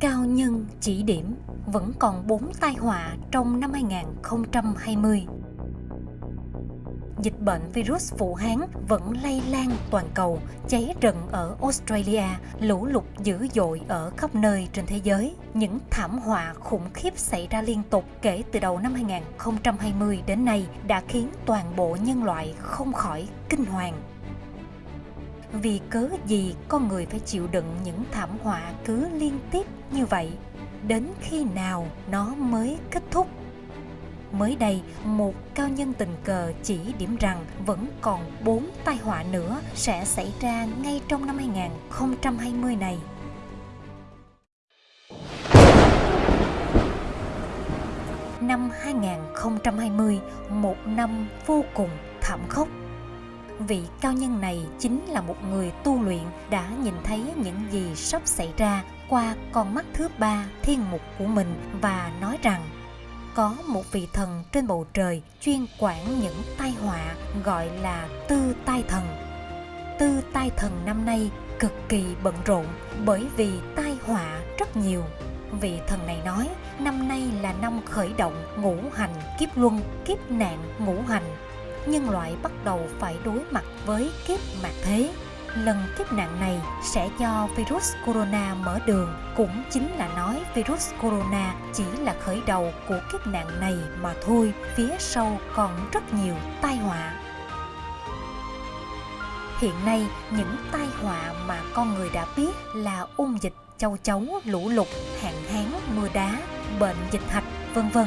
cao nhân chỉ điểm vẫn còn bốn tai họa trong năm 2020. Dịch bệnh virus Vũ Hán vẫn lây lan toàn cầu, cháy rừng ở Australia, lũ lụt dữ dội ở khắp nơi trên thế giới. Những thảm họa khủng khiếp xảy ra liên tục kể từ đầu năm 2020 đến nay đã khiến toàn bộ nhân loại không khỏi kinh hoàng vì cớ gì con người phải chịu đựng những thảm họa cứ liên tiếp như vậy? Đến khi nào nó mới kết thúc? Mới đây, một cao nhân tình cờ chỉ điểm rằng vẫn còn bốn tai họa nữa sẽ xảy ra ngay trong năm 2020 này. Năm 2020 một năm vô cùng thảm khốc vị cao nhân này chính là một người tu luyện đã nhìn thấy những gì sắp xảy ra qua con mắt thứ ba thiên mục của mình và nói rằng, có một vị thần trên bầu trời chuyên quản những tai họa gọi là tư tai thần. Tư tai thần năm nay cực kỳ bận rộn bởi vì tai họa rất nhiều. Vị thần này nói, năm nay là năm khởi động ngũ hành kiếp luân, kiếp nạn ngũ hành nhân loại bắt đầu phải đối mặt với kiếp mạc thế. Lần kiếp nạn này sẽ do virus corona mở đường, cũng chính là nói virus corona chỉ là khởi đầu của kiếp nạn này mà thôi, phía sau còn rất nhiều tai họa. Hiện nay, những tai họa mà con người đã biết là ung dịch, châu chấu, lũ lụt, hạn hán, mưa đá, bệnh dịch hạch, vân vân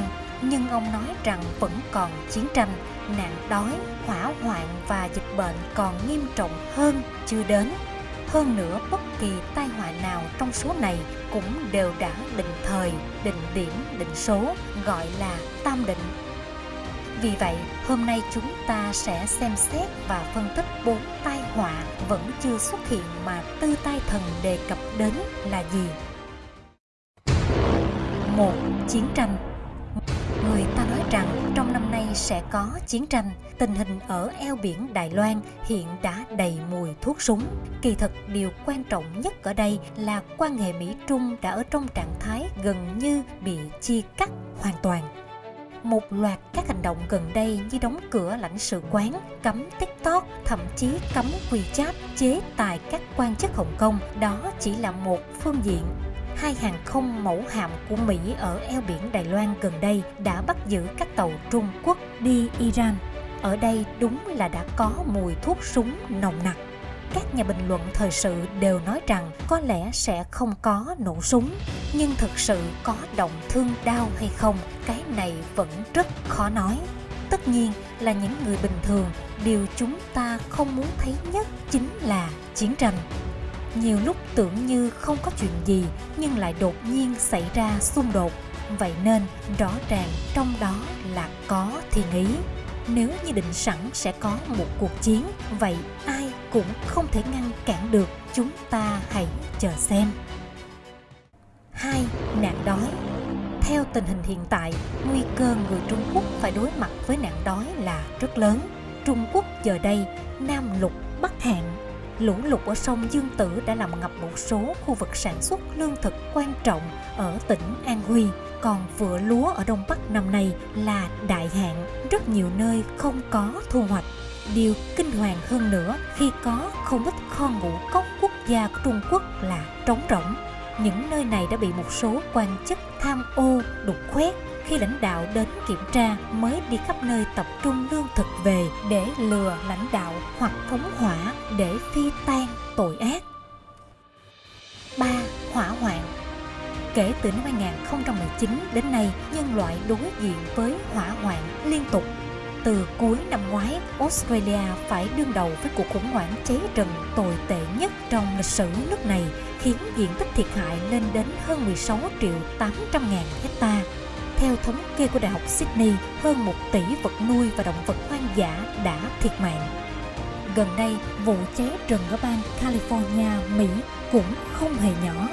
nhưng ông nói rằng vẫn còn chiến tranh nạn đói, hỏa hoạn và dịch bệnh còn nghiêm trọng hơn chưa đến. Hơn nữa, bất kỳ tai họa nào trong số này cũng đều đã định thời, định điểm, định số, gọi là tam định. Vì vậy, hôm nay chúng ta sẽ xem xét và phân tích bốn tai họa vẫn chưa xuất hiện mà tư tai thần đề cập đến là gì. một Chiến tranh Người ta nói rằng trong năm nay sẽ có chiến tranh, tình hình ở eo biển Đài Loan hiện đã đầy mùi thuốc súng. Kỳ thực điều quan trọng nhất ở đây là quan hệ Mỹ-Trung đã ở trong trạng thái gần như bị chia cắt hoàn toàn. Một loạt các hành động gần đây như đóng cửa lãnh sự quán, cấm TikTok, thậm chí cấm WeChat, chế tài các quan chức Hồng Kông, đó chỉ là một phương diện hai hàng không mẫu hạm của Mỹ ở eo biển Đài Loan gần đây đã bắt giữ các tàu Trung Quốc đi Iran. Ở đây đúng là đã có mùi thuốc súng nồng nặc. Các nhà bình luận thời sự đều nói rằng có lẽ sẽ không có nổ súng, nhưng thực sự có động thương đau hay không, cái này vẫn rất khó nói. Tất nhiên là những người bình thường, điều chúng ta không muốn thấy nhất chính là chiến tranh nhiều lúc tưởng như không có chuyện gì, nhưng lại đột nhiên xảy ra xung đột. Vậy nên, rõ ràng trong đó là có thiên ý. Nếu như định sẵn sẽ có một cuộc chiến, vậy ai cũng không thể ngăn cản được. Chúng ta hãy chờ xem. Hai, nạn đói. Theo tình hình hiện tại, nguy cơ người trung quốc phải đối mặt với nạn đói là rất lớn. Trung quốc giờ đây, nam lục, bắc hạn lũ lụt ở sông Dương Tử đã làm ngập một số khu vực sản xuất lương thực quan trọng ở tỉnh An Huy. Còn vựa lúa ở Đông Bắc năm nay là đại hạn, rất nhiều nơi không có thu hoạch. Điều kinh hoàng hơn nữa khi có không ít kho ngũ cốc quốc gia của Trung Quốc là trống rỗng. Những nơi này đã bị một số quan chức tham ô, đục khoét khi lãnh đạo đến kiểm tra mới đi khắp nơi tập trung lương thực về để lừa lãnh đạo hoặc phóng hỏa để phi tan tội ác. 3. Hỏa hoạn Kể từ năm 2019 đến nay, nhân loại đối diện với hỏa hoạn liên tục. Từ cuối năm ngoái, Australia phải đương đầu với cuộc khủng hoảng cháy rừng tồi tệ nhất trong lịch sử nước này, khiến diện tích thiệt hại lên đến hơn 16 triệu 800 ngàn hectare theo thống kê của Đại học Sydney, hơn 1 tỷ vật nuôi và động vật hoang dã đã thiệt mạng. Gần đây, vụ cháy rừng ở bang California, Mỹ cũng không hề nhỏ.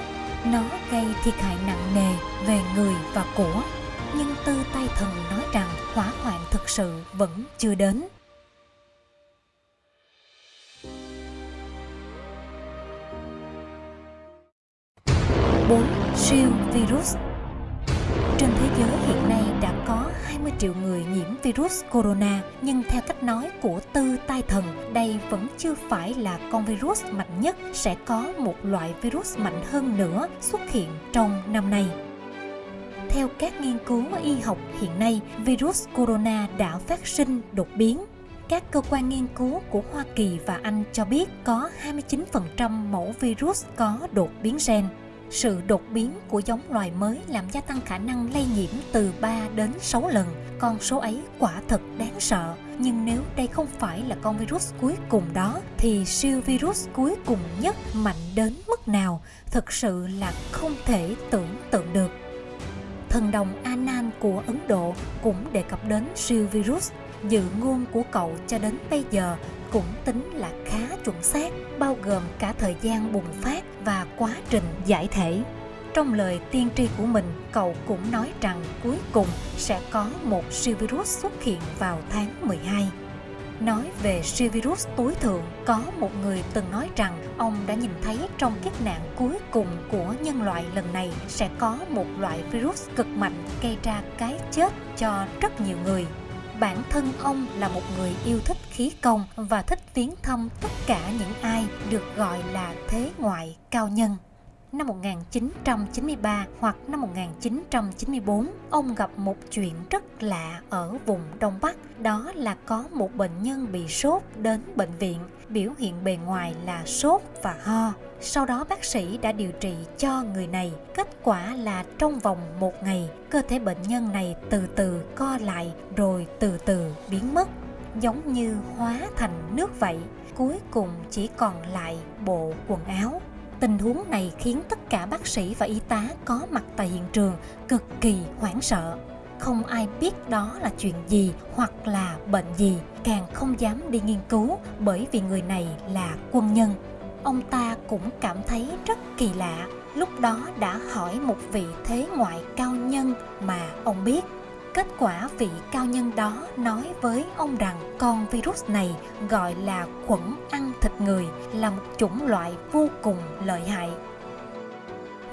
Nó gây thiệt hại nặng nề về người và của. Nhưng tư tay thần nói rằng hỏa hoạn thực sự vẫn chưa đến. 4. Siêu virus trên thế giới hiện nay đã có 20 triệu người nhiễm virus corona, nhưng theo cách nói của Tư Tai Thần, đây vẫn chưa phải là con virus mạnh nhất, sẽ có một loại virus mạnh hơn nữa xuất hiện trong năm nay. Theo các nghiên cứu y học hiện nay, virus corona đã phát sinh đột biến. Các cơ quan nghiên cứu của Hoa Kỳ và Anh cho biết có 29% mẫu virus có đột biến gen. Sự đột biến của giống loài mới làm gia tăng khả năng lây nhiễm từ 3 đến 6 lần. Con số ấy quả thật đáng sợ. Nhưng nếu đây không phải là con virus cuối cùng đó, thì siêu virus cuối cùng nhất mạnh đến mức nào thực sự là không thể tưởng tượng được thần đồng Anan của Ấn Độ cũng đề cập đến siêu virus. Dự ngôn của cậu cho đến bây giờ cũng tính là khá chuẩn xác, bao gồm cả thời gian bùng phát và quá trình giải thể. Trong lời tiên tri của mình, cậu cũng nói rằng cuối cùng sẽ có một siêu virus xuất hiện vào tháng 12. Nói về siêu virus tối thượng, có một người từng nói rằng ông đã nhìn thấy trong kiếp nạn cuối cùng của nhân loại lần này sẽ có một loại virus cực mạnh gây ra cái chết cho rất nhiều người. Bản thân ông là một người yêu thích khí công và thích viếng thăm tất cả những ai được gọi là thế ngoại cao nhân năm 1993 hoặc năm 1994, ông gặp một chuyện rất lạ ở vùng Đông Bắc. Đó là có một bệnh nhân bị sốt đến bệnh viện, biểu hiện bề ngoài là sốt và ho. Sau đó bác sĩ đã điều trị cho người này. Kết quả là trong vòng một ngày, cơ thể bệnh nhân này từ từ co lại rồi từ từ biến mất giống như hóa thành nước vậy cuối cùng chỉ còn lại bộ quần áo Tình huống này khiến tất cả bác sĩ và y tá có mặt tại hiện trường cực kỳ hoảng sợ. Không ai biết đó là chuyện gì hoặc là bệnh gì, càng không dám đi nghiên cứu bởi vì người này là quân nhân. Ông ta cũng cảm thấy rất kỳ lạ, lúc đó đã hỏi một vị thế ngoại cao nhân mà ông biết Kết quả vị cao nhân đó nói với ông rằng con virus này gọi là khuẩn ăn thịt người là một chủng loại vô cùng lợi hại.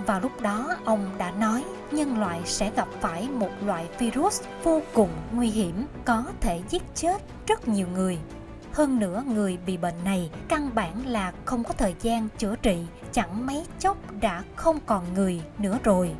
Vào lúc đó ông đã nói nhân loại sẽ gặp phải một loại virus vô cùng nguy hiểm có thể giết chết rất nhiều người. Hơn nữa người bị bệnh này căn bản là không có thời gian chữa trị, chẳng mấy chốc đã không còn người nữa rồi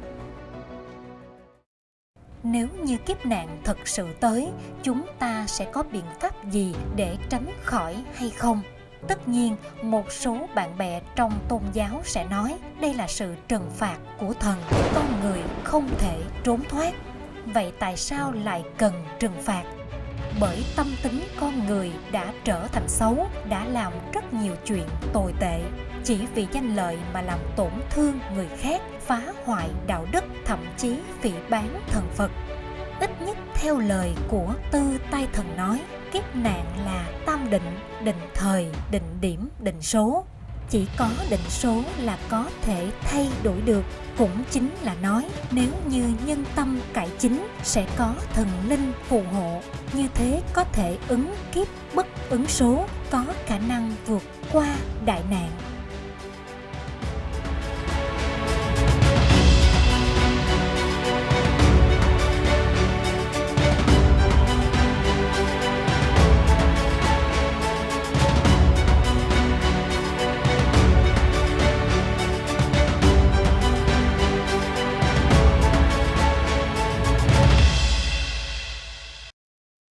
nếu như kiếp nạn thật sự tới, chúng ta sẽ có biện pháp gì để tránh khỏi hay không? Tất nhiên, một số bạn bè trong tôn giáo sẽ nói, đây là sự trừng phạt của thần, con người không thể trốn thoát. Vậy tại sao lại cần trừng phạt? Bởi tâm tính con người đã trở thành xấu, đã làm rất nhiều chuyện tồi tệ. Chỉ vì danh lợi mà làm tổn thương người khác, phá hoại phật ít nhất theo lời của tư tay thần nói, kiếp nạn là tam định định thời, định điểm, định số. Chỉ có định số là có thể thay đổi được, cũng chính là nói nếu như nhân tâm cải chính sẽ có thần linh phù hộ, như thế có thể ứng kiếp, bất ứng số, có khả năng vượt qua đại nạn.